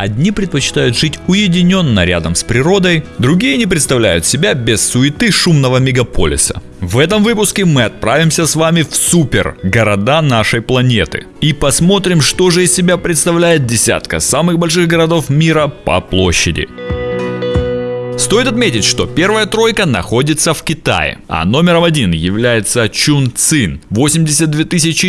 Одни предпочитают жить уединенно рядом с природой, другие не представляют себя без суеты шумного мегаполиса. В этом выпуске мы отправимся с вами в супер города нашей планеты и посмотрим, что же из себя представляет десятка самых больших городов мира по площади. Стоит отметить, что первая тройка находится в Китае, а номером один является Чунцин, 82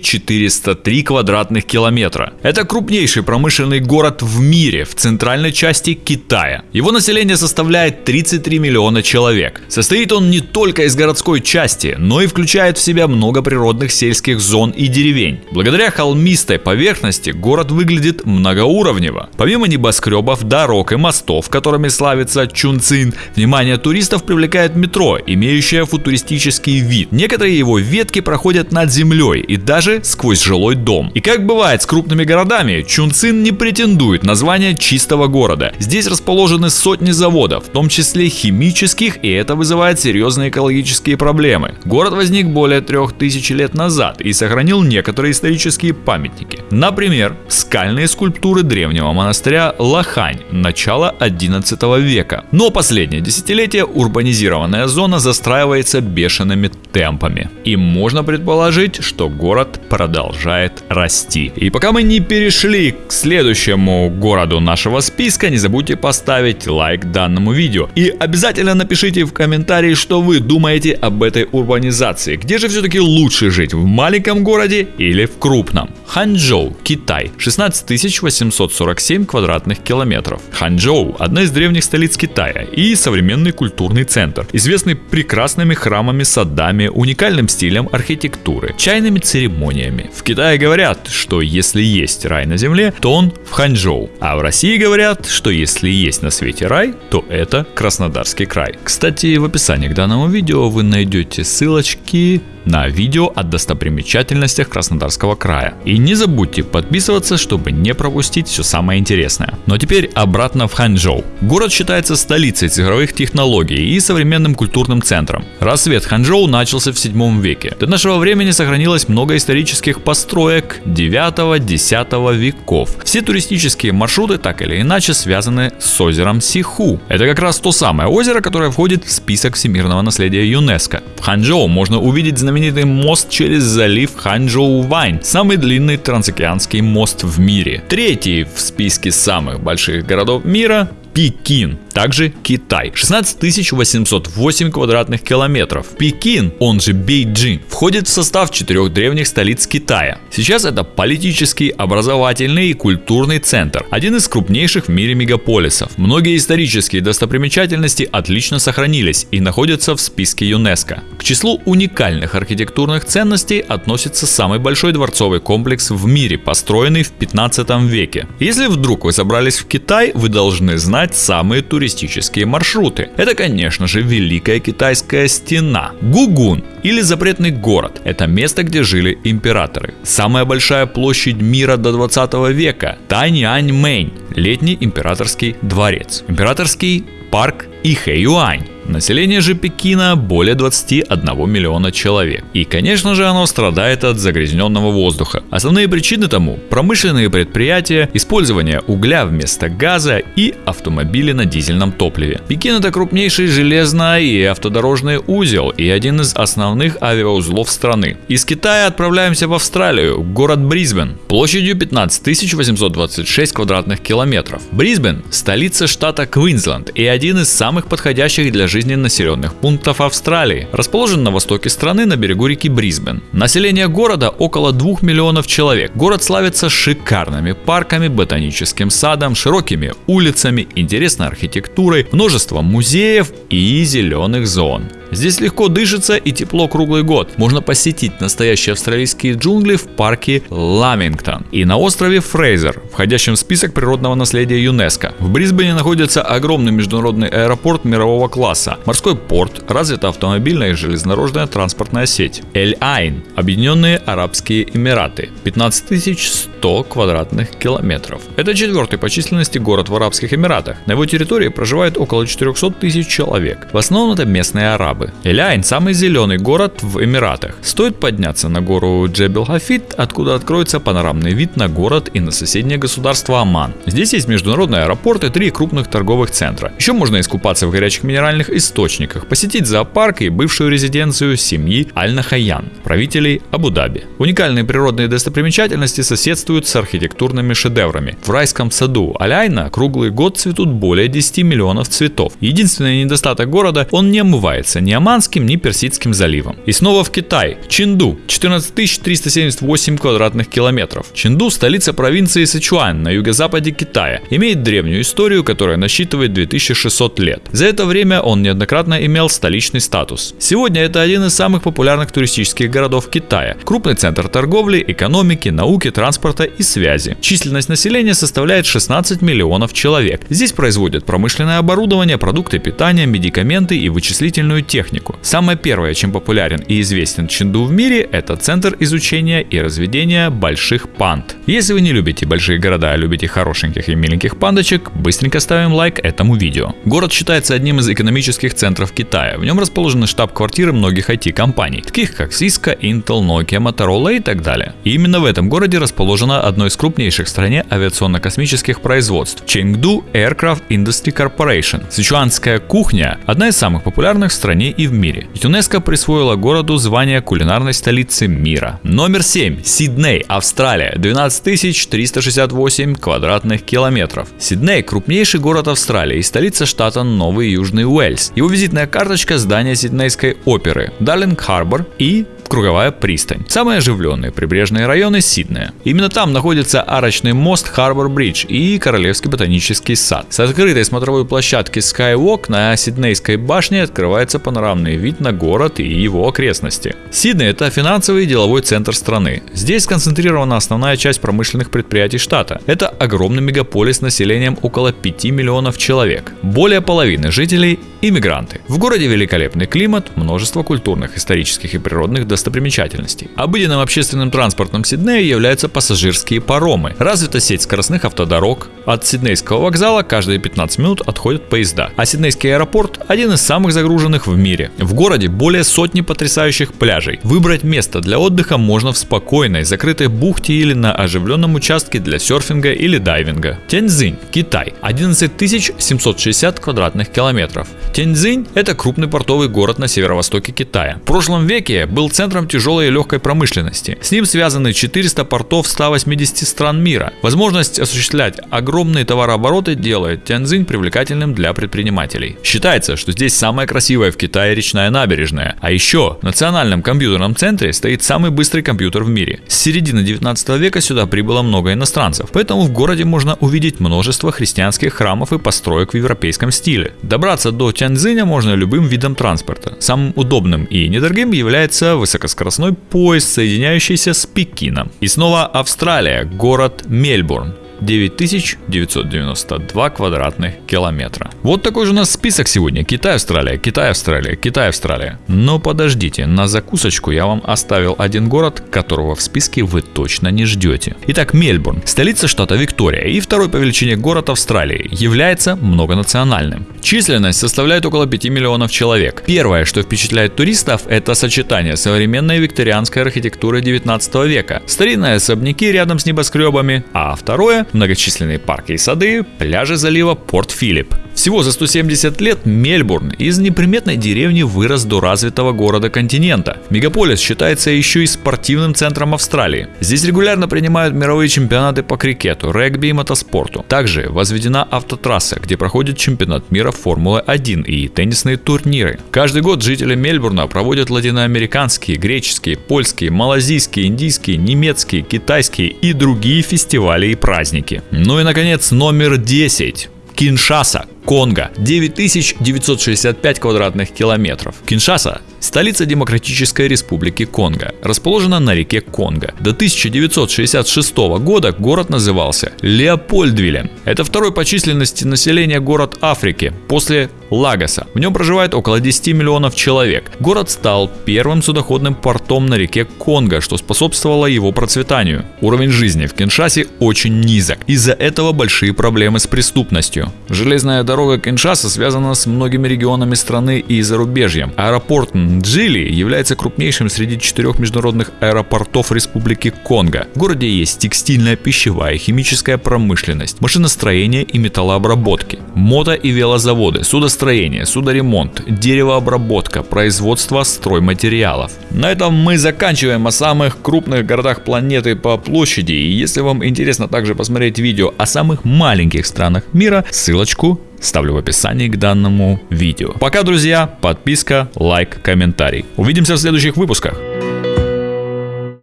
403 квадратных километра. Это крупнейший промышленный город в мире в центральной части Китая. Его население составляет 33 миллиона человек. Состоит он не только из городской части, но и включает в себя много природных сельских зон и деревень. Благодаря холмистой поверхности город выглядит многоуровнево. Помимо небоскребов, дорог и мостов, которыми славится Чунцин, Цин. Внимание туристов привлекает метро, имеющее футуристический вид. Некоторые его ветки проходят над землей и даже сквозь жилой дом. И как бывает с крупными городами, Чунцин не претендует на звание чистого города. Здесь расположены сотни заводов, в том числе химических, и это вызывает серьезные экологические проблемы. Город возник более трех тысяч лет назад и сохранил некоторые исторические памятники. Например, скальные скульптуры древнего монастыря Лахань начала 11 века. Но по последнее десятилетие урбанизированная зона застраивается бешеными темпами. И можно предположить, что город продолжает расти. И пока мы не перешли к следующему городу нашего списка, не забудьте поставить лайк данному видео. И обязательно напишите в комментарии, что вы думаете об этой урбанизации. Где же все-таки лучше жить, в маленьком городе или в крупном? Ханчжоу, Китай, 16 847 квадратных километров. Ханчжоу – одна из древних столиц Китая и современный культурный центр, известный прекрасными храмами, садами, уникальным стилем архитектуры, чайными церемониями. В Китае говорят, что если есть рай на земле, то он в Ханчжоу, а в России говорят, что если есть на свете рай, то это Краснодарский край. Кстати, в описании к данному видео вы найдете ссылочки на видео о достопримечательностях Краснодарского края. И не забудьте подписываться, чтобы не пропустить все самое интересное. Но теперь обратно в Ханчжоу. Город считается столицей цифровых технологий и современным культурным центром. Рассвет Ханчжоу начался в 7 веке. До нашего времени сохранилось много исторических построек 9-10 веков. Все туристические маршруты так или иначе связаны с озером Сиху. Это как раз то самое озеро, которое входит в список всемирного наследия ЮНЕСКО. В Ханчжоу можно увидеть знаменитый знаменитый мост через залив Ханчжоу-Вань, самый длинный трансокеанский мост в мире. Третий в списке самых больших городов мира Пекин, также Китай. 16 808 квадратных километров. Пекин, он же Бейджин, входит в состав четырех древних столиц Китая. Сейчас это политический, образовательный и культурный центр, один из крупнейших в мире мегаполисов. Многие исторические достопримечательности отлично сохранились и находятся в списке ЮНЕСКО. К числу уникальных архитектурных ценностей относится самый большой дворцовый комплекс в мире, построенный в 15 веке. Если вдруг вы собрались в Китай, вы должны знать, знать самые туристические маршруты. Это, конечно же, Великая Китайская стена, Гугун или Запретный город. Это место, где жили императоры. Самая большая площадь мира до 20 века – Таньаньмэнь, летний императорский дворец. Императорский парк Ихэюань Население же Пекина более 21 миллиона человек. И, конечно же, оно страдает от загрязненного воздуха. Основные причины тому – промышленные предприятия, использование угля вместо газа и автомобили на дизельном топливе. Пекин – это крупнейший железный и автодорожный узел и один из основных авиаузлов страны. Из Китая отправляемся в Австралию, город Брисбен, площадью 15 826 квадратных километров. Брисбен – столица штата Квинсленд и один из самых подходящих для жизни жизни населенных пунктов Австралии. Расположен на востоке страны на берегу реки Брисбен. Население города около 2 миллионов человек. Город славится шикарными парками, ботаническим садом, широкими улицами, интересной архитектурой, множеством музеев и зеленых зон. Здесь легко дышится и тепло круглый год. Можно посетить настоящие австралийские джунгли в парке Ламингтон и на острове Фрейзер, входящем в список природного наследия ЮНЕСКО. В Брисбене находится огромный международный аэропорт мирового класса, морской порт, развита автомобильная и железнодорожная транспортная сеть. Эль-Айн, Объединенные Арабские Эмираты, 15 100 квадратных километров. Это четвертый по численности город в Арабских Эмиратах. На его территории проживает около 400 тысяч человек. В основном это местные арабы арабы. Эляйн – самый зеленый город в Эмиратах. Стоит подняться на гору Джебел Хафид, откуда откроется панорамный вид на город и на соседнее государство Оман. Здесь есть международный аэропорт и три крупных торговых центра. Еще можно искупаться в горячих минеральных источниках, посетить зоопарк и бывшую резиденцию семьи Аль-Нахаян, правителей Абу-Даби. Уникальные природные достопримечательности соседствуют с архитектурными шедеврами. В райском саду Аляйна круглый год цветут более 10 миллионов цветов. Единственный недостаток города – он не омывается ни Оманским, ни Персидским заливом. И снова в Китай. Чинду – 14 378 квадратных километров. Чинду – столица провинции Сычуань на юго-западе Китая. Имеет древнюю историю, которая насчитывает 2600 лет. За это время он неоднократно имел столичный статус. Сегодня это один из самых популярных туристических городов Китая. Крупный центр торговли, экономики, науки, транспорта и связи. Численность населения составляет 16 миллионов человек. Здесь производят промышленное оборудование, продукты питания, медикаменты и вычислительную технику. Самое первое, чем популярен и известен Чинду в мире, это центр изучения и разведения больших панд. Если вы не любите большие города, а любите хорошеньких и миленьких пандочек, быстренько ставим лайк этому видео. Город считается одним из экономических центров Китая. В нем расположены штаб-квартиры многих IT-компаний, таких как Cisco, Intel, Nokia, Motorola и так далее. И именно в этом городе расположено одно из крупнейших в стране авиационно-космических производств – Chengdu Aircraft Industry Corporation. Сычуанская кухня – одна из самых популярных в стране и в мире. ЮНЕСКО присвоила городу звание кулинарной столицы мира. Номер 7. Сидней, Австралия. 12 368 квадратных километров. Сидней – крупнейший город Австралии и столица штата Новый Южный Уэльс. Его визитная карточка – здание Сиднейской оперы, Дарлинг Харбор и Круговая пристань. Самые оживленные прибрежные районы Сиднея. Именно там находится арочный мост Харбор Бридж и Королевский ботанический сад. С открытой смотровой площадки Skywalk на Сиднейской башне открывается панорамный вид на город и его окрестности. Сидней – это финансовый и деловой центр страны. Здесь сконцентрирована основная часть промышленных предприятий штата. Это огромный мегаполис с населением около 5 миллионов человек. Более половины жителей – иммигранты. В городе великолепный климат, множество культурных, исторических и природных достопримечательностей. Обыденным общественным транспортом Сиднея являются пассажирские паромы. Развита сеть скоростных автодорог. От Сиднейского вокзала каждые 15 минут отходят поезда. А Сиднейский аэропорт – один из самых загруженных в мире. В городе более сотни потрясающих пляжей. Выбрать место для отдыха можно в спокойной, закрытой бухте или на оживленном участке для серфинга или дайвинга. Тяньцзинь, Китай. 11 760 квадратных километров. Тяньцзинь – это крупный портовый город на северо-востоке Китая. В прошлом веке был центром тяжелой и легкой промышленности. С ним связаны 400 портов 180 стран мира. Возможность осуществлять огромные товарообороты делает Тяньцзинь привлекательным для предпринимателей. Считается, что здесь самая красивая в Китае речная набережная. А еще в Национальном компьютерном центре стоит самый быстрый компьютер в мире. С середины 19 века сюда прибыло много иностранцев, поэтому в городе можно увидеть множество христианских храмов и построек в европейском стиле. Добраться до Тяньцзиня можно любым видом транспорта. Самым удобным и недорогим является высокоскоростной поезд, соединяющийся с Пекином. И снова Австралия, город Мельбурн. 9992 квадратных километра. Вот такой же у нас список сегодня. Китай, Австралия, Китай, Австралия, Китай, Австралия. Но подождите, на закусочку я вам оставил один город, которого в списке вы точно не ждете. Итак, Мельбурн, столица штата Виктория и второй по величине город Австралии, является многонациональным. Численность составляет около 5 миллионов человек. Первое, что впечатляет туристов, это сочетание современной викторианской архитектуры 19 века, старинные особняки рядом с небоскребами, а второе многочисленные парки и сады, пляжи залива Порт-Филипп. Всего за 170 лет Мельбурн из неприметной деревни вырос до развитого города континента. Мегаполис считается еще и спортивным центром Австралии. Здесь регулярно принимают мировые чемпионаты по крикету, регби и мотоспорту. Также возведена автотрасса, где проходит чемпионат мира Формулы-1 и теннисные турниры. Каждый год жители Мельбурна проводят латиноамериканские, греческие, польские, малазийские, индийские, немецкие, китайские и другие фестивали и праздники. Ну и наконец номер 10. Киншаса, Конго, 9965 квадратных километров. Киншаса Столица Демократической Республики Конго расположена на реке Конго. До 1966 года город назывался Леопольдвилем. Это второй по численности населения город Африки после Лагоса. В нем проживает около 10 миллионов человек. Город стал первым судоходным портом на реке Конго, что способствовало его процветанию. Уровень жизни в Киншасе очень низок. Из-за этого большие проблемы с преступностью. Железная дорога дорога Киншаса связана с многими регионами страны и зарубежьем. Аэропорт Нджили является крупнейшим среди четырех международных аэропортов Республики Конго. В городе есть текстильная, пищевая, химическая промышленность, машиностроение и металлообработки, мото- и велозаводы, судостроение, судоремонт, деревообработка, производство стройматериалов. На этом мы заканчиваем о самых крупных городах планеты по площади. И если вам интересно также посмотреть видео о самых маленьких странах мира, ссылочку ставлю в описании к данному видео. Пока, друзья, подписка, лайк, комментарий. Увидимся в следующих выпусках.